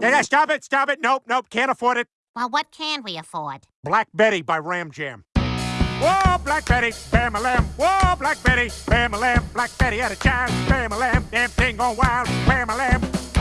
Yeah, stop it, stop it. Nope, nope, can't afford it. Well, what can we afford? Black Betty by Ram Jam. Whoa, Black Betty, bam a lamb. Whoa, Black Betty, bam a lamb. Black Betty had a child, bam a lamb. Damn thing gone wild, bam a lamb.